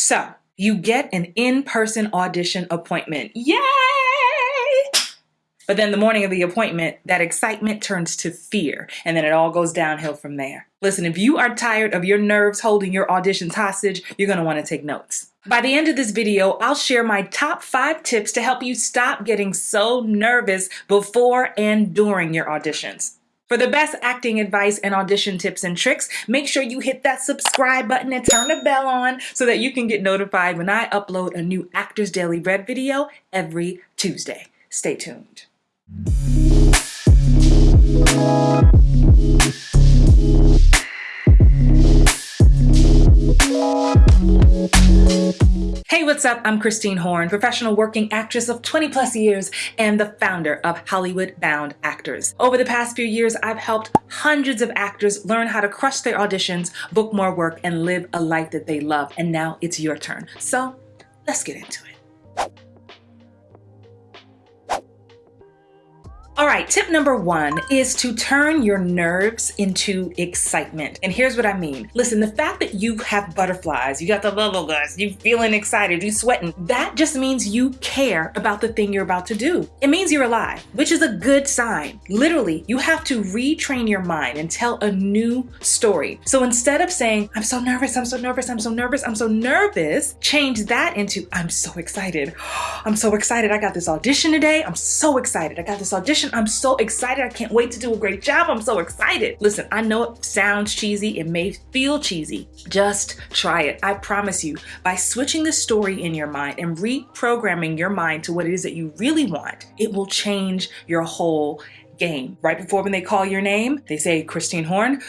So you get an in-person audition appointment. Yay! But then the morning of the appointment, that excitement turns to fear, and then it all goes downhill from there. Listen, if you are tired of your nerves holding your auditions hostage, you're gonna wanna take notes. By the end of this video, I'll share my top five tips to help you stop getting so nervous before and during your auditions. For the best acting advice and audition tips and tricks, make sure you hit that subscribe button and turn the bell on so that you can get notified when I upload a new Actors Daily Read video every Tuesday. Stay tuned. What's up? I'm Christine Horn, professional working actress of 20 plus years and the founder of Hollywood Bound Actors. Over the past few years, I've helped hundreds of actors learn how to crush their auditions, book more work, and live a life that they love. And now it's your turn. So let's get into it. All right, tip number one is to turn your nerves into excitement. And here's what I mean. Listen, the fact that you have butterflies, you got the bubble guts, you feeling excited, you sweating, that just means you care about the thing you're about to do. It means you're alive, which is a good sign. Literally, you have to retrain your mind and tell a new story. So instead of saying, I'm so nervous, I'm so nervous, I'm so nervous, I'm so nervous, change that into, I'm so excited. I'm so excited. I got this audition today. I'm so excited. I got this audition I'm so excited. I can't wait to do a great job. I'm so excited. Listen, I know it sounds cheesy. It may feel cheesy. Just try it. I promise you, by switching the story in your mind and reprogramming your mind to what it is that you really want, it will change your whole game. Right before when they call your name, they say, Christine Horn,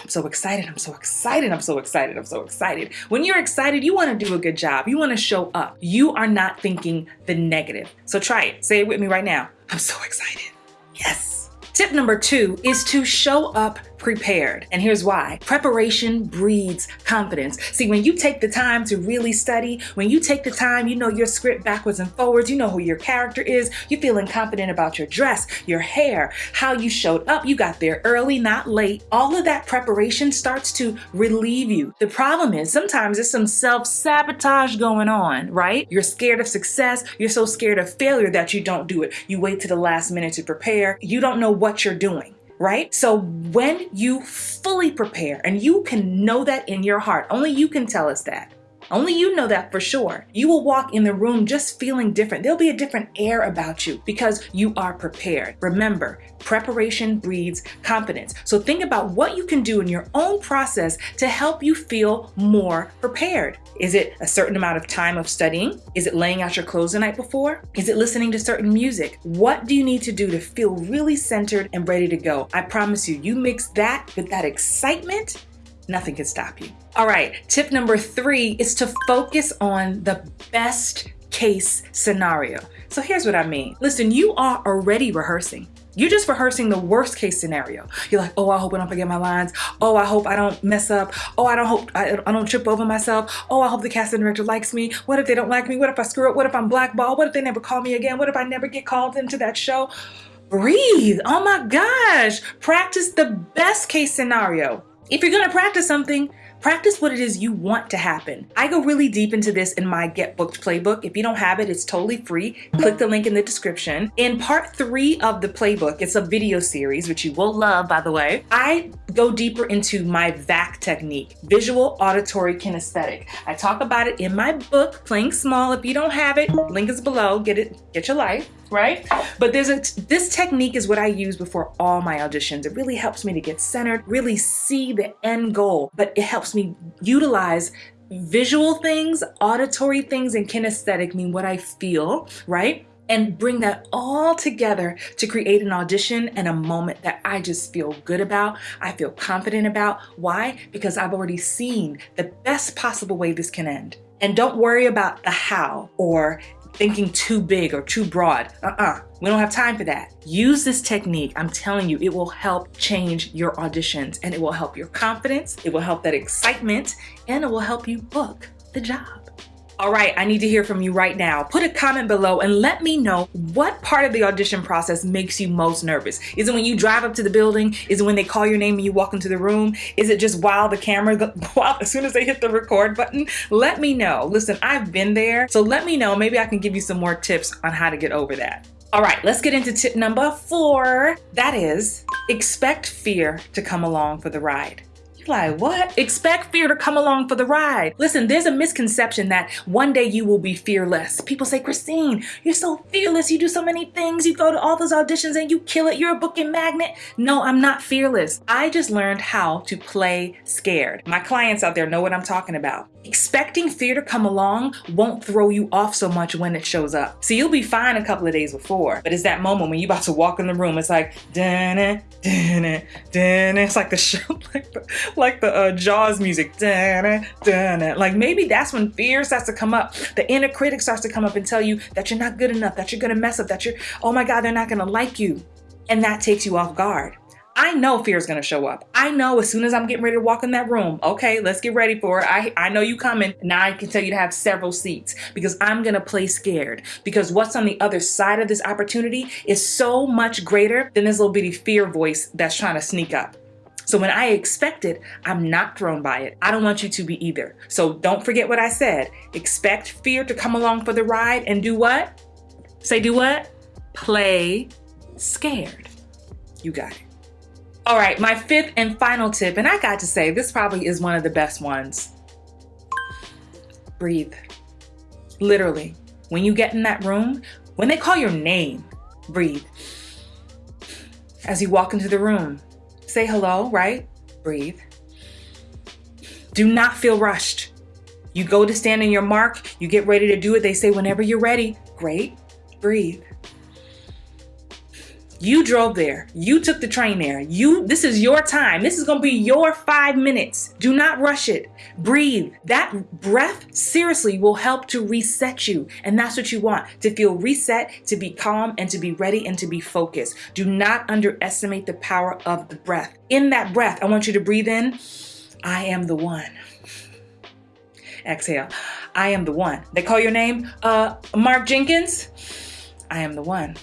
I'm so excited, I'm so excited, I'm so excited, I'm so excited. When you're excited, you wanna do a good job. You wanna show up. You are not thinking the negative. So try it, say it with me right now. I'm so excited. Yes. Tip number two is to show up prepared. And here's why. Preparation breeds confidence. See, when you take the time to really study, when you take the time, you know your script backwards and forwards, you know who your character is, you're feeling confident about your dress, your hair, how you showed up, you got there early, not late. All of that preparation starts to relieve you. The problem is sometimes there's some self-sabotage going on, right? You're scared of success. You're so scared of failure that you don't do it. You wait to the last minute to prepare. You don't know what you're doing right? So when you fully prepare, and you can know that in your heart, only you can tell us that. Only you know that for sure. You will walk in the room just feeling different. There'll be a different air about you because you are prepared. Remember, preparation breeds confidence. So think about what you can do in your own process to help you feel more prepared. Is it a certain amount of time of studying? Is it laying out your clothes the night before? Is it listening to certain music? What do you need to do to feel really centered and ready to go? I promise you, you mix that with that excitement nothing can stop you. All right, tip number three is to focus on the best case scenario. So here's what I mean. Listen, you are already rehearsing. You're just rehearsing the worst case scenario. You're like, oh, I hope I don't forget my lines. Oh, I hope I don't mess up. Oh, I don't hope I, I don't trip over myself. Oh, I hope the casting director likes me. What if they don't like me? What if I screw up? What if I'm blackballed? What if they never call me again? What if I never get called into that show? Breathe. Oh my gosh. Practice the best case scenario. If you're gonna practice something, practice what it is you want to happen. I go really deep into this in my Get Booked playbook. If you don't have it, it's totally free. Click the link in the description. In part three of the playbook, it's a video series, which you will love, by the way. I go deeper into my VAC technique, visual auditory kinesthetic. I talk about it in my book, Playing Small. If you don't have it, link is below. Get it, get your life right? But there's a, this technique is what I use before all my auditions. It really helps me to get centered, really see the end goal, but it helps me utilize visual things, auditory things, and kinesthetic mean what I feel, right? and bring that all together to create an audition and a moment that I just feel good about, I feel confident about. Why? Because I've already seen the best possible way this can end. And don't worry about the how or thinking too big or too broad. Uh-uh, we don't have time for that. Use this technique. I'm telling you, it will help change your auditions and it will help your confidence, it will help that excitement, and it will help you book the job. All right, I need to hear from you right now. Put a comment below and let me know what part of the audition process makes you most nervous. Is it when you drive up to the building? Is it when they call your name and you walk into the room? Is it just while the camera, while as soon as they hit the record button? Let me know. Listen, I've been there, so let me know. Maybe I can give you some more tips on how to get over that. All right, let's get into tip number four. That is expect fear to come along for the ride. You're like, what? Expect fear to come along for the ride. Listen, there's a misconception that one day you will be fearless. People say, Christine, you're so fearless. You do so many things. You go to all those auditions and you kill it. You're a booking magnet. No, I'm not fearless. I just learned how to play scared. My clients out there know what I'm talking about. Expecting fear to come along won't throw you off so much when it shows up. So you'll be fine a couple of days before, but it's that moment when you're about to walk in the room. It's like, dun dun dun It's like the show, like the, like the uh, Jaws music. Dun dun Like maybe that's when fear starts to come up. The inner critic starts to come up and tell you that you're not good enough, that you're gonna mess up, that you're, oh my God, they're not gonna like you. And that takes you off guard. I know fear is going to show up. I know as soon as I'm getting ready to walk in that room, okay, let's get ready for it. I, I know you coming. Now I can tell you to have several seats because I'm going to play scared because what's on the other side of this opportunity is so much greater than this little bitty fear voice that's trying to sneak up. So when I expect it, I'm not thrown by it. I don't want you to be either. So don't forget what I said. Expect fear to come along for the ride and do what? Say do what? Play scared. You got it. All right, my fifth and final tip, and I got to say, this probably is one of the best ones. Breathe. Literally, when you get in that room, when they call your name, breathe. As you walk into the room, say hello, right? Breathe. Do not feel rushed. You go to stand in your mark, you get ready to do it. They say, whenever you're ready, great, breathe. You drove there. You took the train there. You this is your time. This is going to be your 5 minutes. Do not rush it. Breathe. That breath seriously will help to reset you. And that's what you want. To feel reset, to be calm and to be ready and to be focused. Do not underestimate the power of the breath. In that breath, I want you to breathe in. I am the one. Exhale. I am the one. They call your name uh Mark Jenkins. I am the one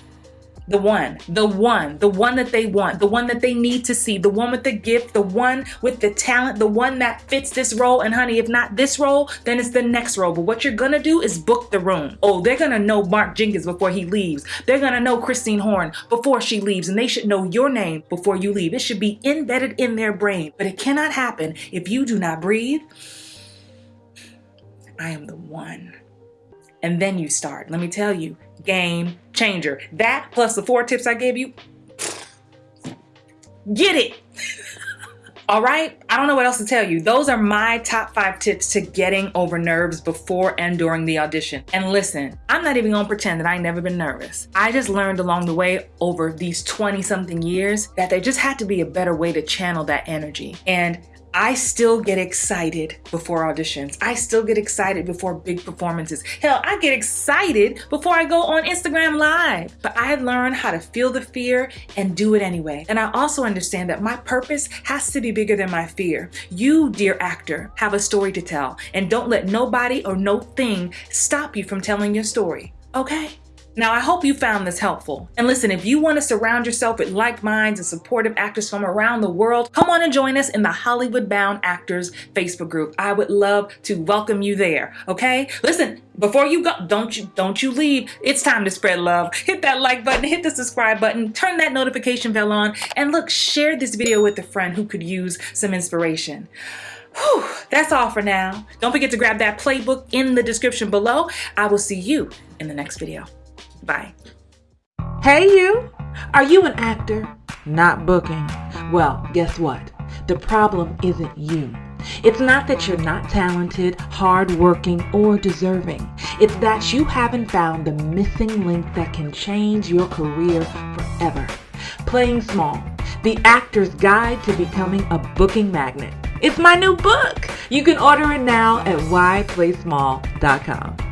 the one, the one, the one that they want, the one that they need to see, the one with the gift, the one with the talent, the one that fits this role. And honey, if not this role, then it's the next role. But what you're gonna do is book the room. Oh, they're gonna know Mark Jenkins before he leaves. They're gonna know Christine Horn before she leaves, and they should know your name before you leave. It should be embedded in their brain. But it cannot happen if you do not breathe. I am the one. And then you start. Let me tell you, game changer. That plus the four tips I gave you, get it. All right, I don't know what else to tell you. Those are my top five tips to getting over nerves before and during the audition. And listen, I'm not even gonna pretend that I never been nervous. I just learned along the way over these 20 something years that there just had to be a better way to channel that energy. And I still get excited before auditions. I still get excited before big performances. Hell, I get excited before I go on Instagram Live. But I learned how to feel the fear and do it anyway. And I also understand that my purpose has to be bigger than my fear. You, dear actor, have a story to tell. And don't let nobody or no thing stop you from telling your story. Okay? Now, I hope you found this helpful. And listen, if you want to surround yourself with like minds and supportive actors from around the world, come on and join us in the Hollywood Bound Actors Facebook group. I would love to welcome you there. Okay? Listen, before you go, don't you don't you leave. It's time to spread love. Hit that like button, hit the subscribe button, turn that notification bell on, and look, share this video with a friend who could use some inspiration. Whew, that's all for now. Don't forget to grab that playbook in the description below. I will see you in the next video. Bye. Hey, you! Are you an actor? Not booking? Well, guess what? The problem isn't you. It's not that you're not talented, hardworking, or deserving. It's that you haven't found the missing link that can change your career forever. Playing Small, the actor's guide to becoming a booking magnet. It's my new book. You can order it now at whyplaysmall.com.